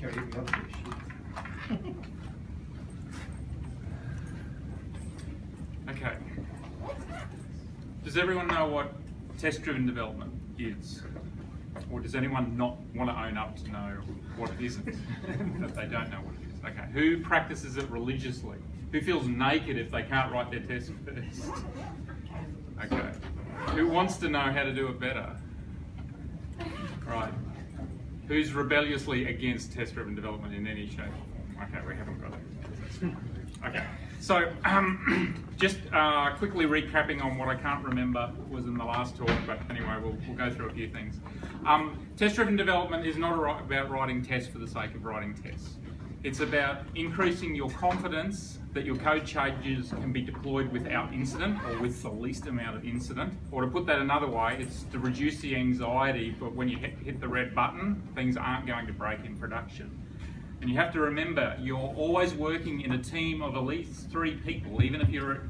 Carry me up there, shit. Okay. Does everyone know what test-driven development is? Or does anyone not want to own up to know what it isn't? that they don't know what it is. Okay. Who practices it religiously? Who feels naked if they can't write their test first? Okay. Who wants to know how to do it better? Right. Who's rebelliously against test-driven development in any shape? Okay, we haven't got it. Okay, so um, just uh, quickly recapping on what I can't remember was in the last talk, but anyway, we'll, we'll go through a few things. Um, test-driven development is not about writing tests for the sake of writing tests. It's about increasing your confidence that your code changes can be deployed without incident or with the least amount of incident. Or to put that another way, it's to reduce the anxiety, but when you hit, hit the red button, things aren't going to break in production. And you have to remember, you're always working in a team of at least three people, even if you're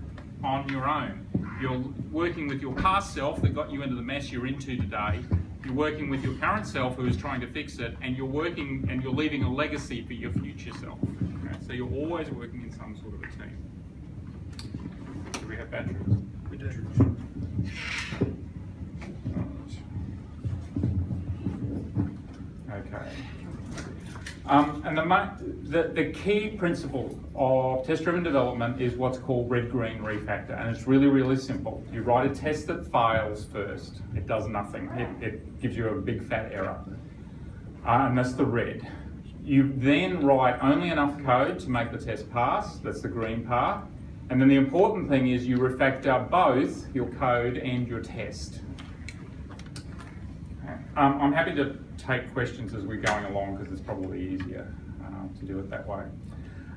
on your own. You're working with your past self that got you into the mess you're into today. You're working with your current self who is trying to fix it, and you're working and you're leaving a legacy for your future self. Okay? So you're always working in some sort of a team. Do we have batteries? We do. Okay. Um, and the, the, the key principle of test-driven development is what's called red-green refactor, and it's really, really simple. You write a test that fails first. It does nothing. It, it gives you a big fat error, uh, and that's the red. You then write only enough code to make the test pass. That's the green part. And then the important thing is you refactor both your code and your test. Um, I'm happy to take questions as we're going along because it's probably easier uh, to do it that way.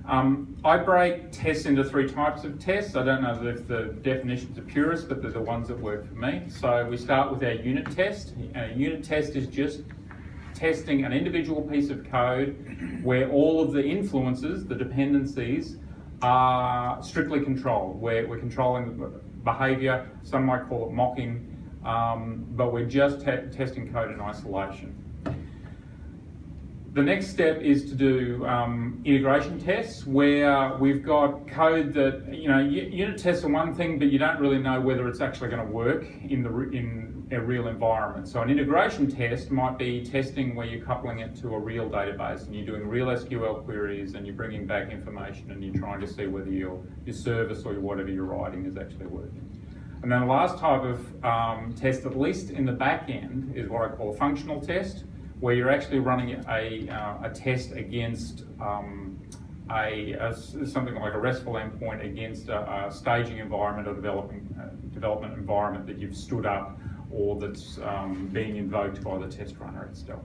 Um, I break tests into three types of tests. I don't know if the definitions are purist, but they're the ones that work for me. So we start with our unit test. A unit test is just testing an individual piece of code where all of the influences, the dependencies, are strictly controlled, where we're controlling the behavior. Some might call it mocking, um, but we're just te- testing code in isolation. The next step is to do um, integration tests where we've got code that, you know, unit tests are one thing, but you don't really know whether it's actually going to work in, the, in a real environment. So an integration test might be testing where you're coupling it to a real database and you're doing real SQL queries and you're bringing back information and you're trying to see whether your, your service or whatever you're writing is actually working. And then the last type of um, test, at least in the back end, is what I call a functional test, where you're actually running a, uh, a test against um, a, a something like a RESTful endpoint against a, a staging environment or developing uh, development environment that you've stood up or that's um, being invoked by the test runner itself.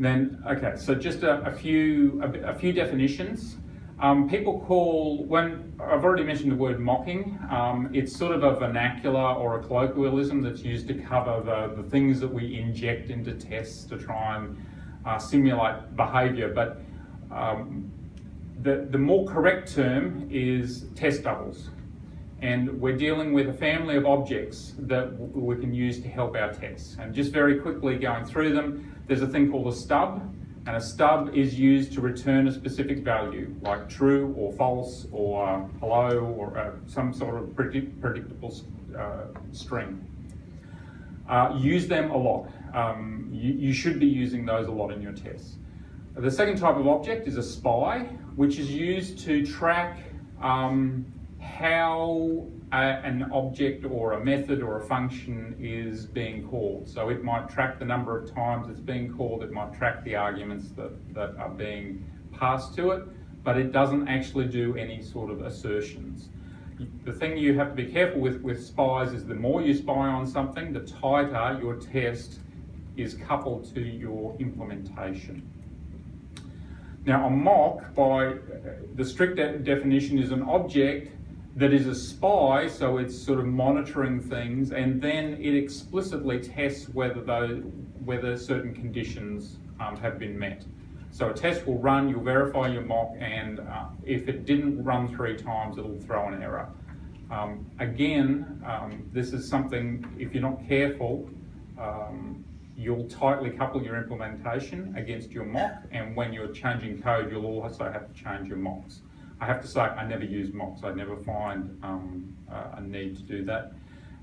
Then, okay, so just a, a few a, a few definitions. Um, people call when I've already mentioned the word mocking. Um, it's sort of a vernacular or a colloquialism that's used to cover the, the things that we inject into tests to try and uh, simulate behaviour. But um, the the more correct term is test doubles, and we're dealing with a family of objects that we can use to help our tests. And just very quickly going through them, there's a thing called a stub, and a stub is used to return a specific value, like true or false or uh, hello or uh, some sort of predict- predictable uh, string. Uh, use them a lot. Um, you, you should be using those a lot in your tests. The second type of object is a spy, which is used to track um, how a, an object or a method or a function is being called. So it might track the number of times it's being called, it might track the arguments that, that are being passed to it, but it doesn't actually do any sort of assertions. The thing you have to be careful with with spies is the more you spy on something, the tighter your test is coupled to your implementation. Now, a mock, by the strict de- definition, is an object that is a spy, so it's sort of monitoring things, and then it explicitly tests whether those, whether certain conditions um, have been met. So a test will run, you'll verify your mock, and uh, if it didn't run three times, it'll throw an error. Um, again, um, this is something, if you're not careful, um, you'll tightly couple your implementation against your mock, and when you're changing code, you'll also have to change your mocks. I have to say, I never use mocks. I never find um, a need to do that.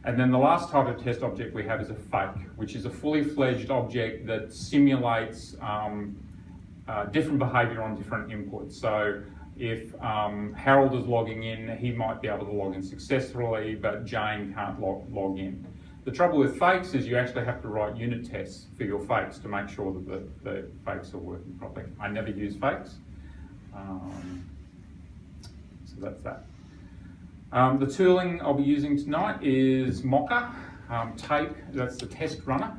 And then the last type of test object we have is a fake, which is a fully fledged object that simulates um, uh, different behavior on different inputs. So if um, Harold is logging in, he might be able to log in successfully, but Jane can't log, log in. The trouble with fakes is you actually have to write unit tests for your fakes to make sure that the, the fakes are working properly. I never use fakes. Um, that's that. Um, the tooling I'll be using tonight is Mocha, um, Tape, that's the test runner.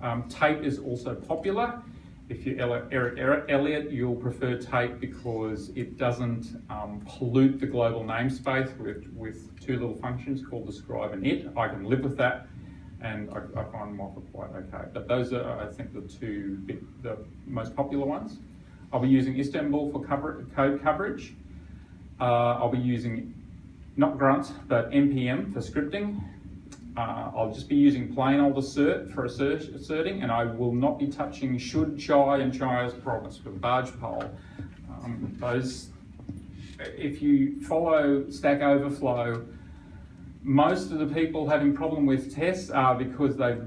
Um, tape is also popular. If you're Eric Elliott, you'll prefer Tape because it doesn't um, pollute the global namespace with, with two little functions called describe and it. I can live with that and I, I find Mocha quite okay. But those are, I think, the two the most popular ones. I'll be using Istanbul for cover, code coverage. Uh, I'll be using not Grunt, but NPM for scripting. Uh, I'll just be using plain old assert for assert, asserting, and I will not be touching should, chai, and chai as promised with barge pole. Um, those, if you follow Stack Overflow, most of the people having problem with tests are because they've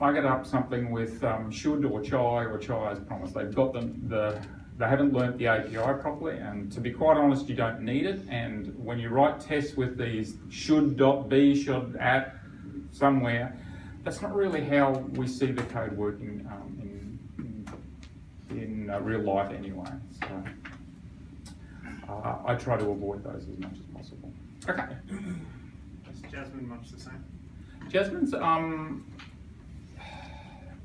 buggered up something with um, should or chai or chai as promised. They've got the, the they haven't learnt the API properly, and to be quite honest, you don't need it. And when you write tests with these should dot be should at somewhere, that's not really how we see the code working um, in in, in uh, real life anyway. So uh, I try to avoid those as much as possible. Okay. Is Jasmine much the same? Jasmine's um,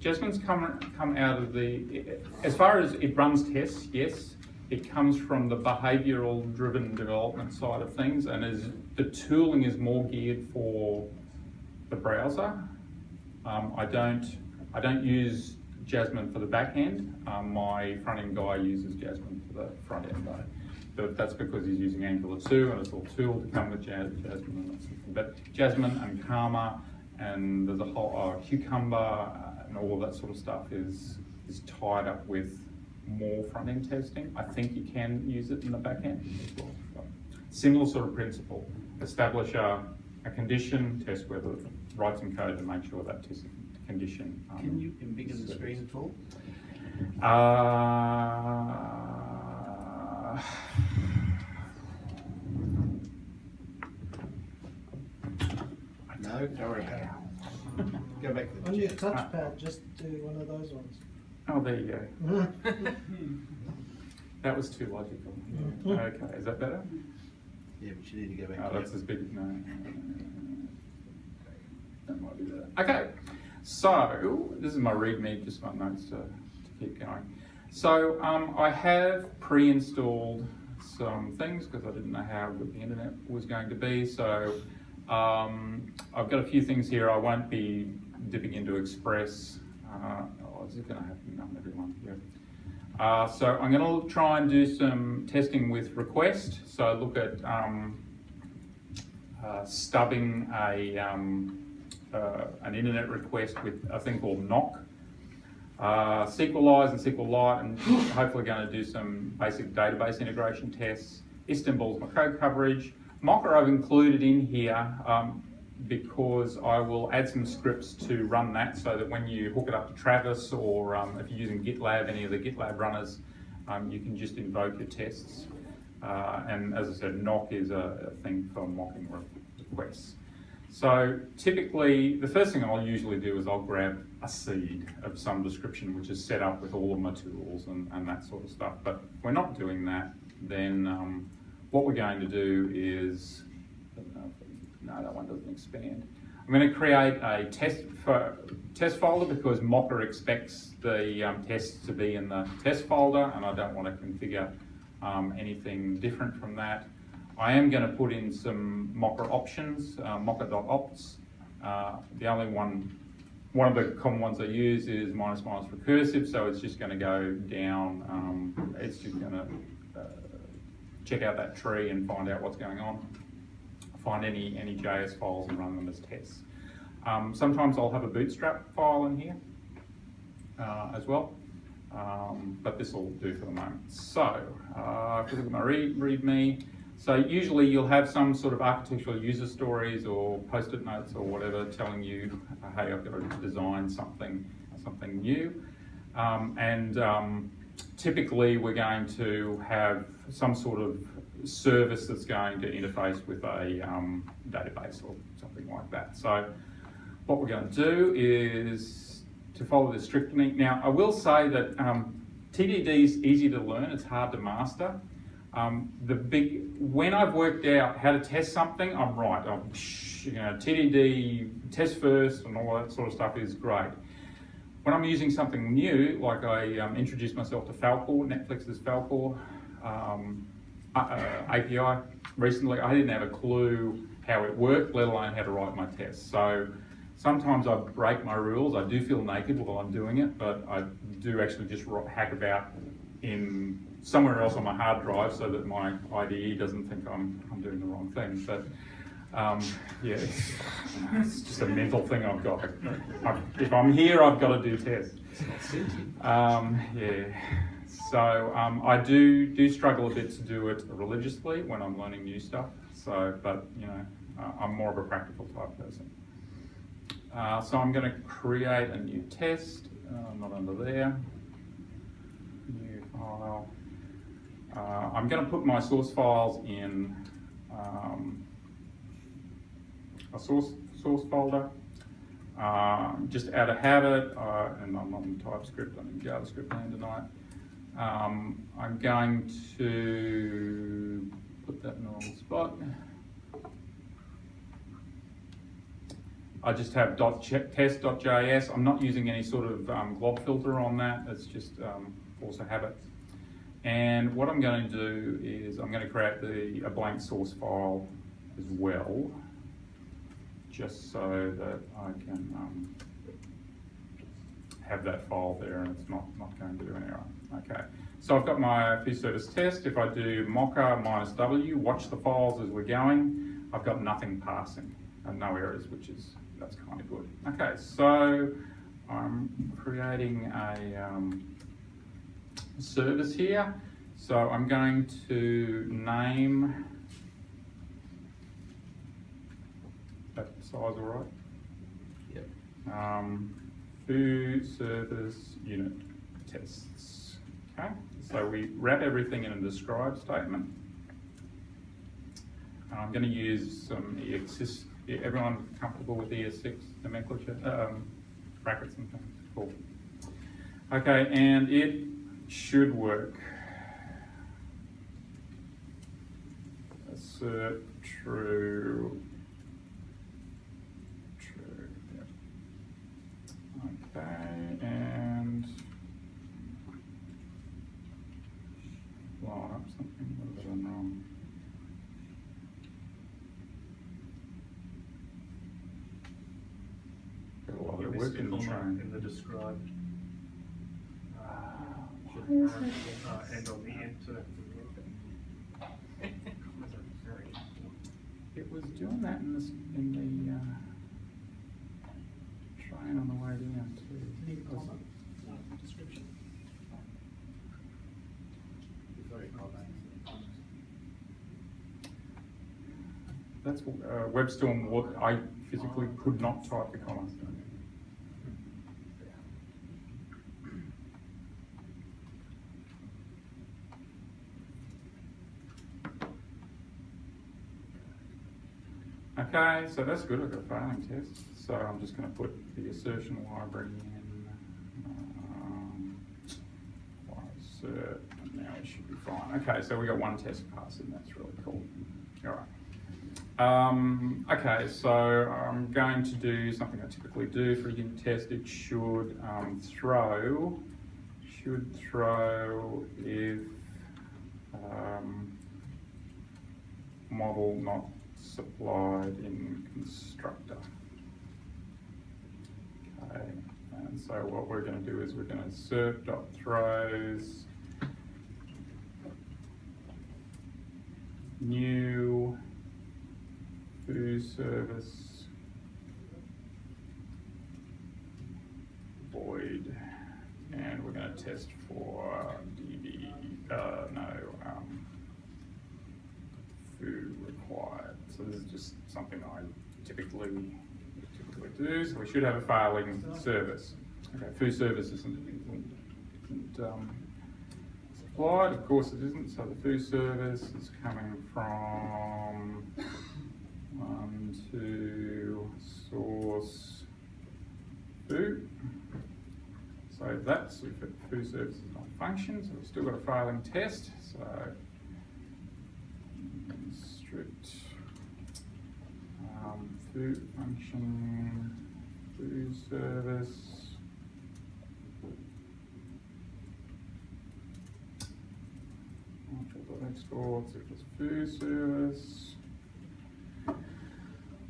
Jasmine's come come out of the as far as it runs tests, yes, it comes from the behavioural driven development side of things, and is the tooling is more geared for the browser. Um, I don't I don't use Jasmine for the back end. Um, my front end guy uses Jasmine for the front end though. But that's because he's using Angular 2 and it's all tool to come with Jas- Jasmine. But Jasmine and Karma and there's a whole uh, Cucumber and all that sort of stuff is is tied up with more front end testing. I think you can use it in the back end as well. But similar sort of principle. Establish a, a condition, test whether write some code to make sure that test condition. um, Can you embiggen the screen at all? uh, No, don't worry about it. Go back to the On your chat. touchpad, just do one of those ones. oh, there you go. That was too logical. Mhm. Okay, is that better? Yeah, but you need to go back Oh, that's it. as big, no. That might be better. Okay, so this is my readme, just my notes to, to keep going. So um, I have pre-installed some things because I didn't know how good the internet was going to be. So um, I've got a few things here. I won't be dipping into Express. Uh, oh, is it going to happen? Everyone. Yeah. Uh, so I'm going to try and do some testing with request. So look at um, uh, stubbing a um, uh, an internet request with a thing called nock. Uh, Sequelize and SQLite, and hopefully going to do some basic database integration tests. Istanbul's my code coverage. Mocha I've included in here um, because I will add some scripts to run that so that when you hook it up to Travis or um, if you're using GitLab, any of the GitLab runners, um, you can just invoke your tests. Uh, and as I said, nock is a, a thing for mocking requests. So typically, the first thing I'll usually do is I'll grab a seed of some description which is set up with all of my tools and, and that sort of stuff. But if we're not doing that, then um, what we're going to do is, no, that one doesn't expand. I'm going to create a test for, test folder because Mocha expects the um, tests to be in the test folder, and I don't want to configure um, anything different from that. I am going to put in some Mocha options, uh, mocha.opts. Uh, the only one, one of the common ones I use is minus minus recursive, so it's just going to go down. Um, it's just going to check out that tree and find out what's going on. find any, any JS files and run them as tests. Um, sometimes I'll have a bootstrap file in here uh, as well, um, but this will do for the moment. So, uh, if you look at my read, README, so usually you'll have some sort of architectural user stories or post-it notes or whatever telling you, hey, I've got to design something, something new. Um, and um, typically we're going to have some sort of service that's going to interface with a um, database or something like that. So what we're going to do is to follow this strictly. Now, I will say that um, TDD is easy to learn, it's hard to master. Um, the big, when I've worked out how to test something, I'm right. I'm, you know, TDD, test first and all that sort of stuff is great. When I'm using something new, like I um, introduced myself to Falcor, Netflix's Falcor um, uh, uh, API recently, I didn't have a clue how it worked, let alone how to write my tests. So sometimes I break my rules. I do feel naked while I'm doing it, but I do actually just hack about in somewhere else on my hard drive so that my IDE doesn't think I'm, I'm doing the wrong thing. But um, yeah, it's, it's, just a mental thing I've got. I, if I'm here, I've got to do tests. Um, yeah. So um, I do do struggle a bit to do it religiously when I'm learning new stuff. So, but you know, uh, I'm more of a practical type person. Uh, so I'm going to create a new test, uh, not under there. New file. Uh, I'm going to put my source files in um, a source source folder. Uh, just out of habit, uh, and I'm on TypeScript, I'm in JavaScript land tonight. Um, I'm going to put that in the wrong spot. I just have test.js. I'm not using any sort of um, glob filter on that. It's just um, force a habit. And what I'm going to do is I'm going to create the, a blank source file as well, just so that I can um, have that file there and it's not, not going to do an error. Okay, so I've got my fish service test. If I do mocha minus W, watch the files as we're going, I've got nothing passing and no errors, which is, that's kind of good. Okay, so I'm creating a um, service here. So I'm going to name that size all right? Yep. Um, food service unit tests. Okay, so we wrap everything in a describe statement. And I'm going to use some ES6. Everyone comfortable with ES6 nomenclature, um, brackets and things? Cool. Okay, and it should work. Assert. True. Yep. Okay, and line up something. What have I done wrong? Got a lot of work it in the train. In the described. Should Why is arrow, it- uh, end on the end too. It was doing that in this, in the, uh, train on the down too. Uh, description. That's, uh, WebStorm, what, I physically could not type the commas. Okay, so that's good, I've got a failing test, so I'm just gonna put the assertion library in, um, assert, and now it should be fine. Okay, so we got one test passing, that's really cool. All right. Um, okay, so I'm going to do something I typically do for a unit test. It should um, throw, should throw if um, model not supplied in constructor. Okay, and so what we're going to do is we're going to assert dot throws new food service. Void, and we're gonna test for DB, uh, no, um, food required. So this is just something I typically, typically do, so we should have a failing service. Okay, food service isn't, isn't, um, supplied, of course it isn't, so the food service is coming from one, two, source, food. So we've got food services not function, so we've still got a failing test, so strict um, food function, food service. Exports, if it's food service.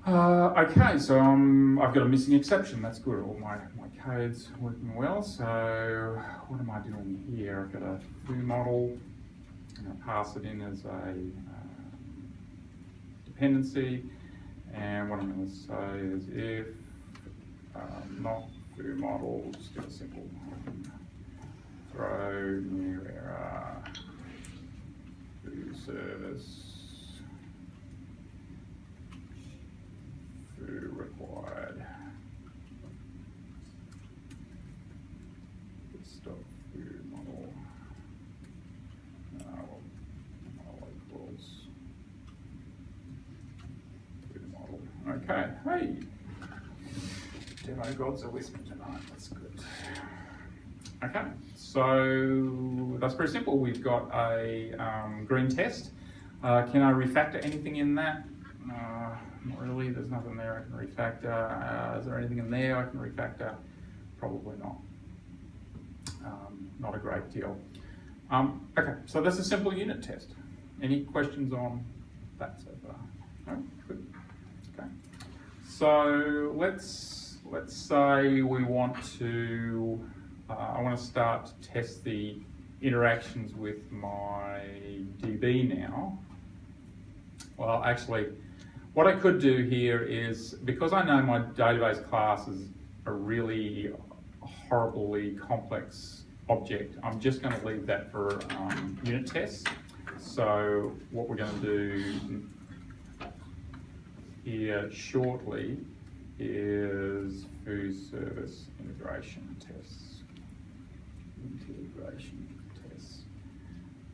Uh, okay, so um, I've got a missing exception. That's good. All my, my code's working well. So what am I doing here? I've got a food model. And to pass it in as a um, dependency. And what I'm going to say is if um, not food model, just do a simple throw new error food service food required. Stop food model. Uh, well, model equals food model. Okay, hey. Demo gods are with me tonight, that's good. Okay, so that's pretty simple. We've got a um, green test. Uh, can I refactor anything in that? Uh, not really, there's nothing there I can refactor. Uh, is there anything in there I can refactor? Probably not. Um, not a great deal. Um, okay, so that's a simple unit test. Any questions on that so far? No? Good. Okay. So let's let's say we want to. Uh, I want to start to test the interactions with my DB now. Well, actually, what I could do here is, because I know my database class is a really horribly complex object, I'm just going to leave that for um, unit tests. So what we're going to do here shortly is food service integration tests. Integration tests.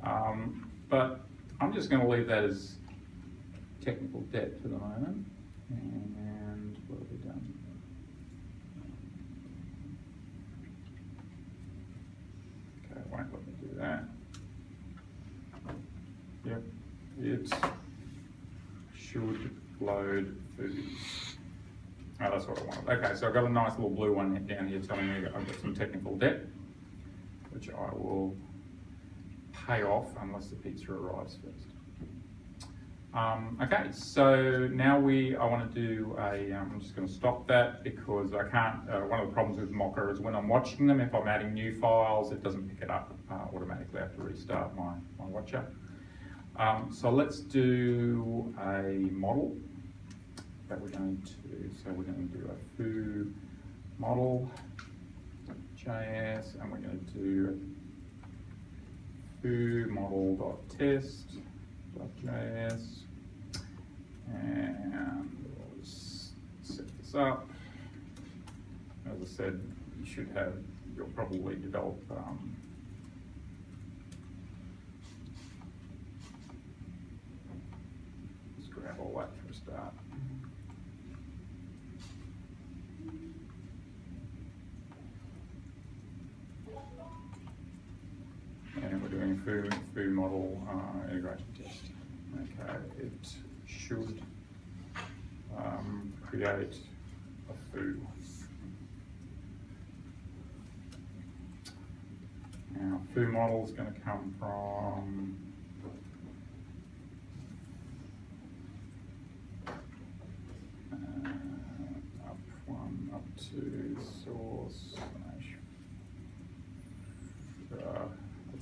Um, but I'm just going to leave that as technical debt for the moment. And what have we done? Okay, it won't let me do that. Yep, it should load food. Oh, that's what I wanted. Okay, so I've got a nice little blue one down here telling me I've got some technical debt, which I will pay off unless the pizza arrives first. Um, okay, so now we, I want to do a, um, I'm just going to stop that because I can't, uh, one of the problems with Mocha is when I'm watching them, if I'm adding new files, it doesn't pick it up uh, automatically. I have to restart my, my watcher. Um, so let's do a model that we're going to, so we're going to do a foo model JS and we're going to do foo model.test.js and we'll set this up. As I said, you should have, you'll probably develop um, grab all that for a start. And we're doing food, food model uh, integration test. Okay, it should um, create a foo. Now, foo model is going to come from uh, up one, up to source slash. Uh,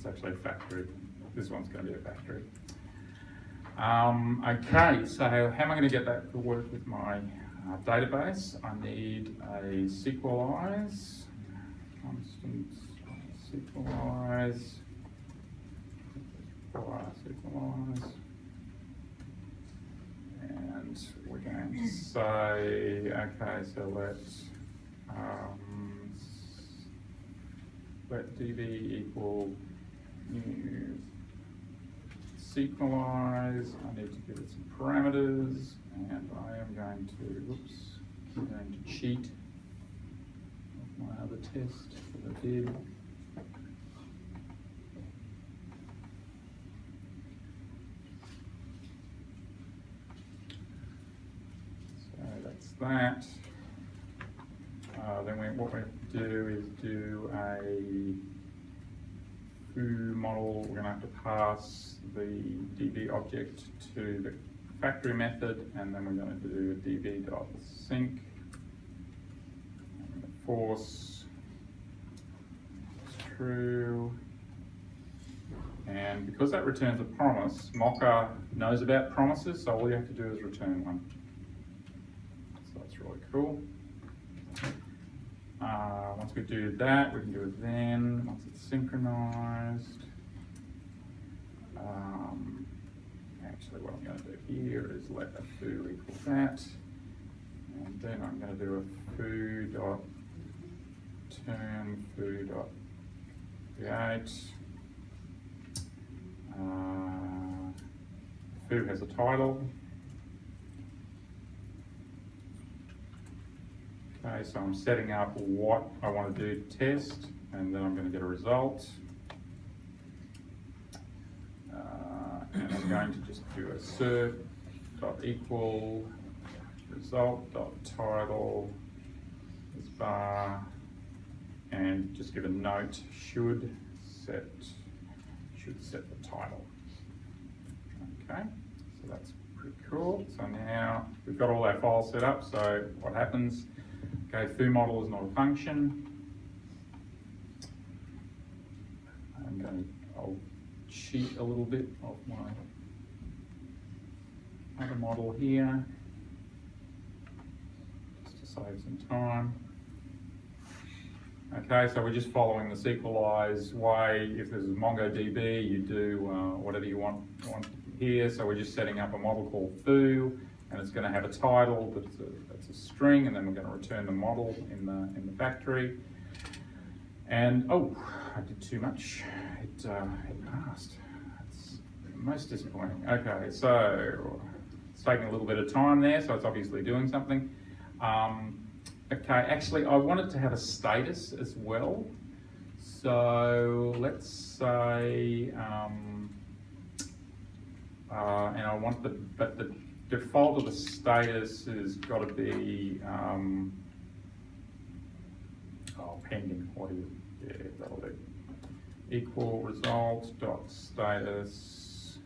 it's actually a factory. This one's going to be a factory. Um, okay, so how am I going to get that to work with my uh, database? I need a Sequelize, constant Sequelize, Sequelize, and we're going to say, okay, so let's um, let db equal new sequelize, I need to give it some parameters, and I am going to, whoops, I'm going to cheat my other test that I did. So that's that. Uh, then we, what we do is do a foo model, we're gonna have to pass the db object to the factory method, and then we're gonna do a db.sync. Force true. And because that returns a promise, Mocha knows about promises, so all you have to do is return one. So that's really cool. Uh, once we do that, we can do it then, once it's synchronized. Um, actually, what I'm gonna do here is let a foo equal that. And then I'm gonna do a foo dot turn foo dot create. Uh, foo has a title. Okay, so I'm setting up what I want to do test, and then I'm going to get a result. Uh, and I'm going to just do a cert dot equal result dot title is bar, and just give a note should set should set the title. Okay, so that's pretty cool. So now we've got all our files set up. So what happens? Okay, foo model is not a function. I'm going to, I'll cheat a little bit of my other model here, just to save some time. Okay, so we're just following the Sequelize way. If there's MongoDB, you do uh, whatever you want, want here. So we're just setting up a model called foo, and it's going to have a title that's a, that's a string, and then we're going to return the model in the in the factory. And oh, I did too much. It uh, it passed. That's most disappointing. Okay, so it's taking a little bit of time there, so it's obviously doing something. Um, okay, actually, I wanted to have a status as well. So let's say, um, uh, and I want the, but the default of the status has got to be, um, oh, pending, what is, yeah, that'll do. Equal result dot status.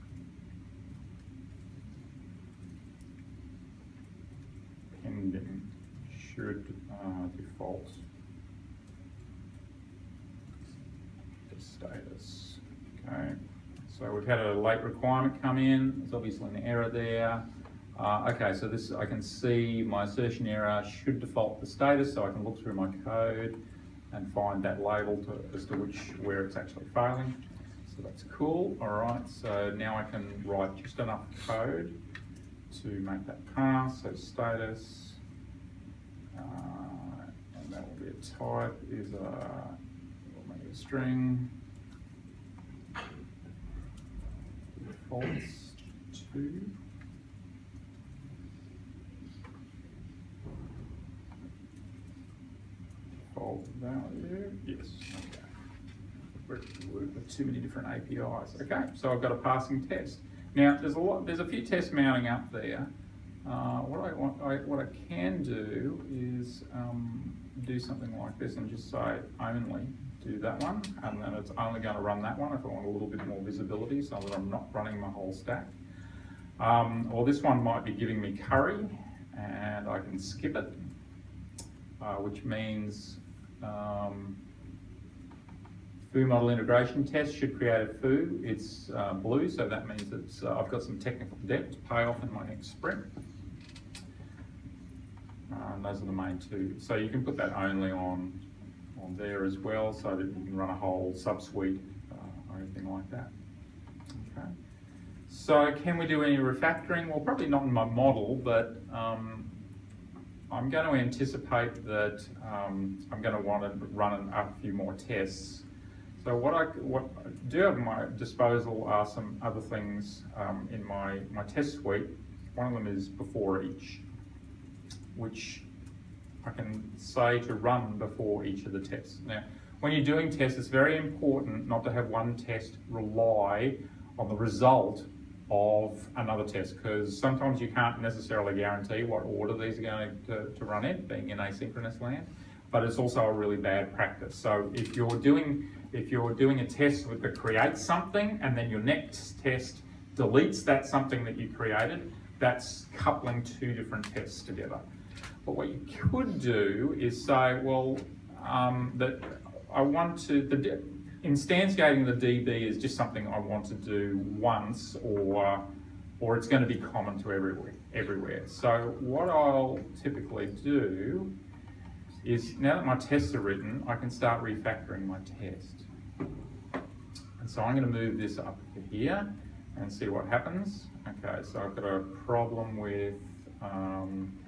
Pending should uh, default the status. Okay, so we've had a late requirement come in. There's obviously an error there. Uh, okay, so this I can see my assertion error should default the status, so I can look through my code and find that label to, as to which where it's actually failing. So that's cool. All right, so now I can write just enough code to make that pass. So status. Uh, and that will be a type is a, a string. Defaults to. Default value, yes, okay. We're, too many different APIs. Okay, so I've got a passing test. Now, there's a lot, there's a few tests mounting up there. Uh, what I want, I, what I can do is um, do something like this and just say only do that one, and then it's only going to run that one if I want a little bit more visibility, so that I'm not running my whole stack. Um, or this one might be giving me curry, and I can skip it, uh, which means um, foo model integration test should create a foo. It's uh, blue, so that means it's, uh, I've got some technical debt to pay off in my next sprint. And those are the main two. So you can put that only on, on there as well, so that you can run a whole subsuite uh, or anything like that. Okay. So can we do any refactoring? Well, probably not in my model, but um, I'm going to anticipate that um, I'm going to want to run a few more tests. So what I what I do have at my disposal are some other things um, in my, my test suite. One of them is before each, which I can say to run before each of the tests. Now, when you're doing tests, it's very important not to have one test rely on the result of another test because sometimes you can't necessarily guarantee what order these are going to, to run in, being in asynchronous land, but it's also a really bad practice. So if you're doing if you're doing a test with the creates something and then your next test deletes that something that you created, that's coupling two different tests together. But what you could do is say, well, um, that I want to, the, instantiating the DB is just something I want to do once or, or it's going to be common to everywhere. everywhere. So what I'll typically do is now that my tests are written, I can start refactoring my test. And so I'm going to move this up to here and see what happens. Okay, so I've got a problem with um,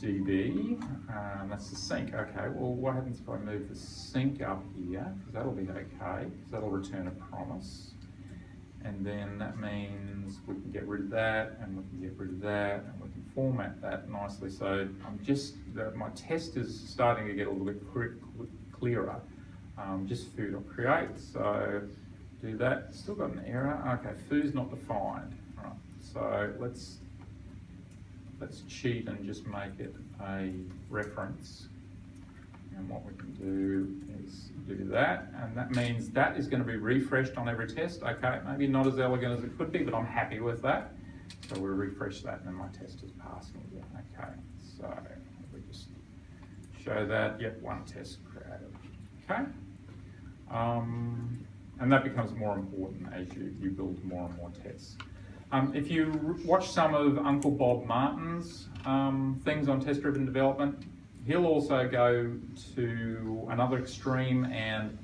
DB, um, that's the sync. Okay, well, what happens if I move the sync up here? Because that'll be okay, because that'll return a promise. And then that means we can get rid of that, and we can get rid of that, and we can format that nicely. So I'm just, the, my test is starting to get a little bit clearer. Um, just foo.create, so do that. Still got an error. Okay, foo's not defined. All right, so let's let's cheat and just make it a reference. And what we can do is do that, and that means that is going to be refreshed on every test. Okay, maybe not as elegant as it could be, but I'm happy with that. So we'll refresh that, and then my test is passing again. Okay, so we just show that. Yep, one test created. Okay. Um, and that becomes more important as you, you build more and more tests. Um, if you watch some of Uncle Bob Martin's um, things on test-driven development, he'll also go to another extreme and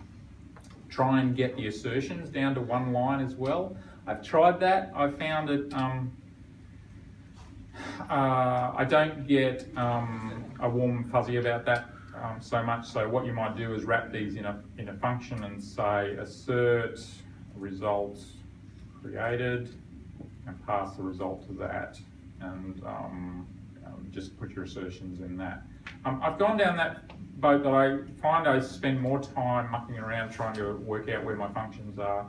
try and get the assertions down to one line as well. I've tried that. I found it, um, uh, I don't get um, a warm fuzzy about that um, so much. So what you might do is wrap these in a, in a function and say assert result created and pass the result to that and um, um, just put your assertions in that. Um, I've gone down that boat that I find I spend more time mucking around trying to work out where my functions are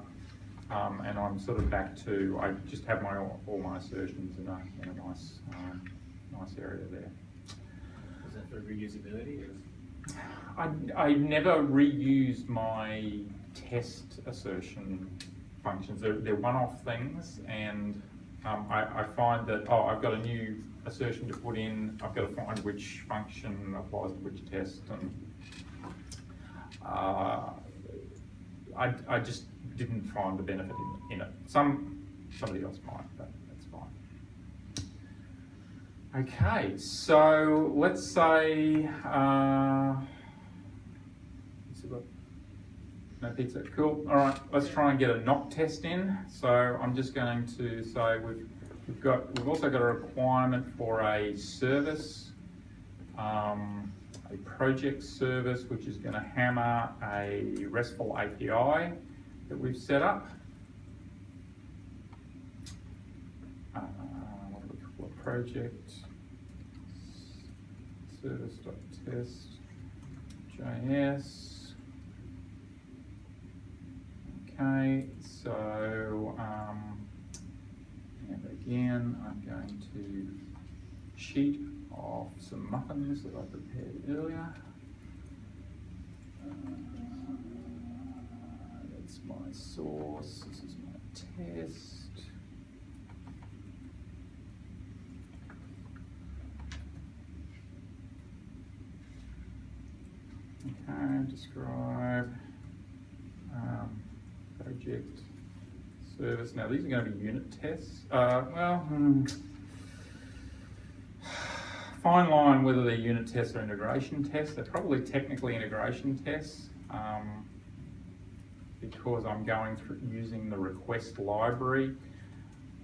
um, and I'm sort of back to, I just have my all my assertions in a, in a nice, um, nice area there. Is that for reusability? Or? I, I never reused my test assertion functions. They're, they're one-off things and um, I, I, find that, oh, I've got a new assertion to put in, I've got to find which function applies to which test and uh, I, I just didn't find the benefit in, in it. Some, somebody else might, but that's fine. Okay, so let's say, uh, no pizza, cool. All right, let's try and get a nock test in. So I'm just going to say we've, we've got, we've also got a requirement for a service, um, a project service, which is going to hammer a RESTful API that we've set up. Uh, what do we call project? Service.test JS. Okay, so, um, and again, I'm going to cheat off some muffins that I prepared earlier. Uh, that's my sauce, this is my test. Okay, describe project service. Now these are going to be unit tests. Uh, well, hmm. fine line whether they're unit tests or integration tests. They're probably technically integration tests um, because I'm going through using the request library.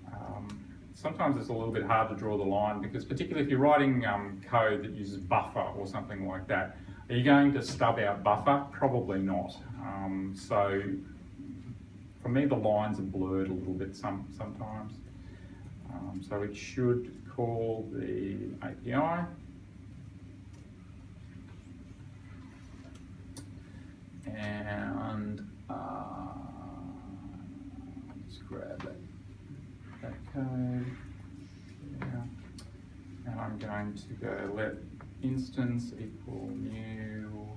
Um, sometimes it's a little bit hard to draw the line because particularly if you're writing um, code that uses buffer or something like that, are you going to stub out buffer? Probably not. Um, so for me, the lines are blurred a little bit some, sometimes. Um, so it should call the API. And uh, let's grab that, code. Yeah. And I'm going to go let instance equal new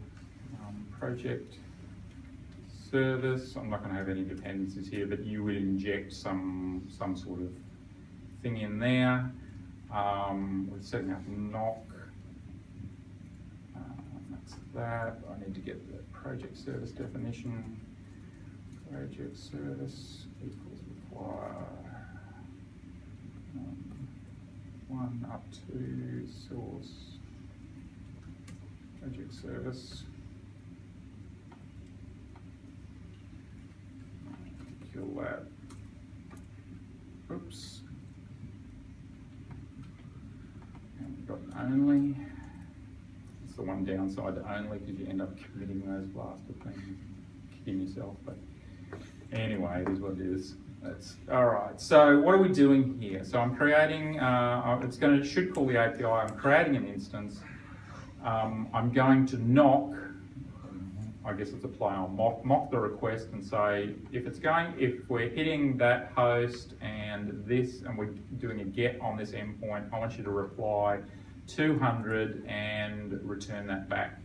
um, project service. I'm not going to have any dependencies here, but you would inject some some sort of thing in there. Um, we're setting up nock. Um, that's that. I need to get the project service definition. Project service equals require um, one up to source project service. Kill that. Oops. And we've got only. It's the one downside to only because you end up committing those blasted things, kicking yourself. But anyway, it is what it is. That's all right. So what are we doing here? So I'm creating. Uh, it's going to should call the API. I'm creating an instance. Um, I'm going to nock. I guess it's a play on mock, mock the request and say if it's going, if we're hitting that host and this, and we're doing a get on this endpoint, I want you to reply 200 and return that back.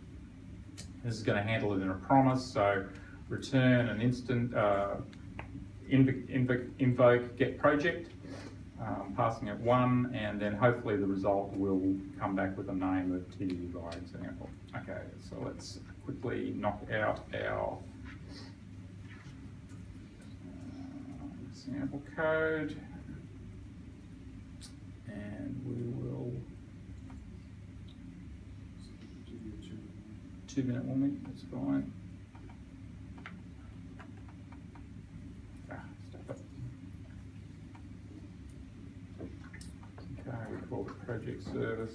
This is going to handle it in a promise, so return an instant, uh, invoke, invoke, invoke get project, um, passing it one, and then hopefully the result will come back with a name of TD by example. Okay, so let's quickly knock out our uh, sample code, and we will two minute warming, that's fine. Ah. Okay, call it project service.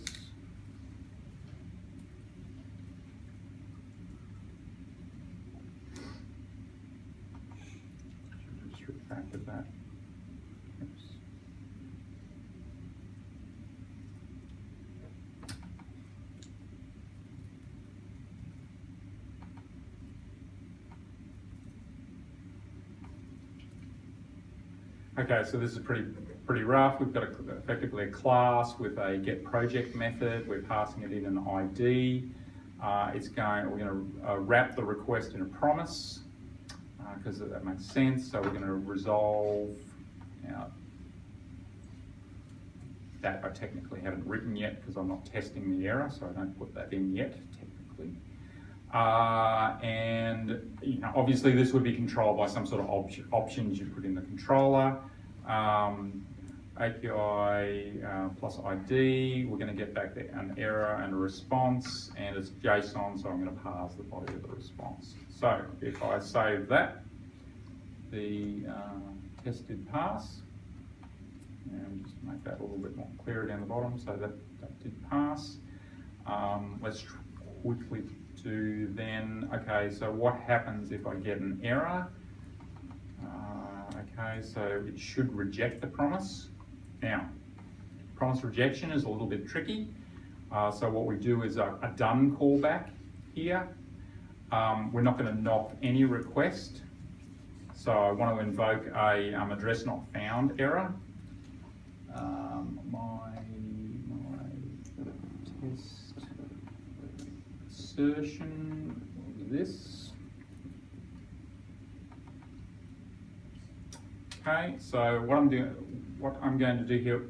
Should have just refactored that. Oops. Okay, so this is pretty pretty rough. We've got a, effectively a class with a get project method. We're passing it in an ID. Uh, it's going. We're going to uh, wrap the request in a promise because that makes sense. So we're going to resolve. Now, that I technically haven't written yet because I'm not testing the error, so I don't put that in yet technically. Uh, and you know, obviously this would be controlled by some sort of op options you put in the controller. Um, API uh, plus ID, we're going to get back the, an error and a response, and it's JSON, so I'm going to pass the body of the response. So if I save that, the uh, test did pass, and just make that a little bit more clear down the bottom, so that, that did pass. Um, let's quickly do then, okay, so what happens if I get an error? Uh, okay, so it should reject the promise. Now, promise rejection is a little bit tricky. Uh, so what we do is a, a done callback here. Um, we're not going to nock any request. So I want to invoke a um, address not found error. Um, my, my test assertion this. Okay, so what I'm doing, what I'm going to do here,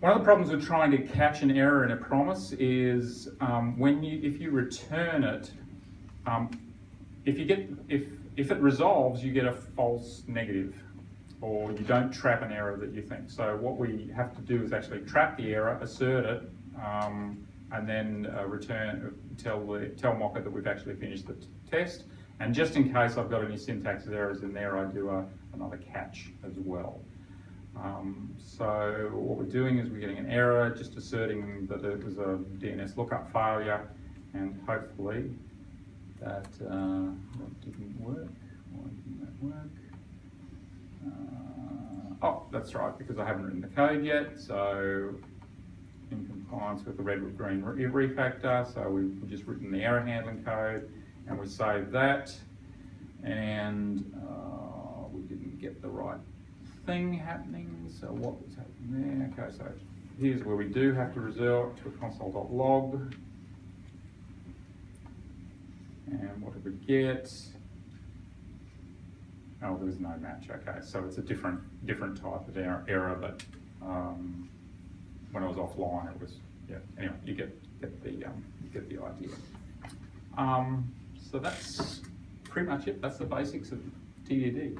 one of the problems with trying to catch an error in a promise is um, when you, if you return it, um, if you get, if if it resolves, you get a false negative, or you don't trap an error that you think. So what we have to do is actually trap the error, assert it, um, and then uh, return, tell the, tell Mocha that we've actually finished the test. And just in case I've got any syntax errors in there, I do a, another catch as well. Um, so what we're doing is we're getting an error, just asserting that it was a DNS lookup failure, and hopefully that, uh, that didn't work. Why didn't that work? Uh, oh, that's right, because I haven't written the code yet, so in compliance with the red, green re- refactor, so we've just written the error handling code, and we saved that, and, uh, we didn't get the right thing happening, so what was happening there? Okay, so here's where we do have to resort to a console.log. And what did we get? Oh, there was no match, okay, so it's a different, different type of error, error, but, um, when I was offline, it was, yeah, anyway, you get, get the, um, you get the idea. Um, so that's pretty much it, that's the basics of TDD.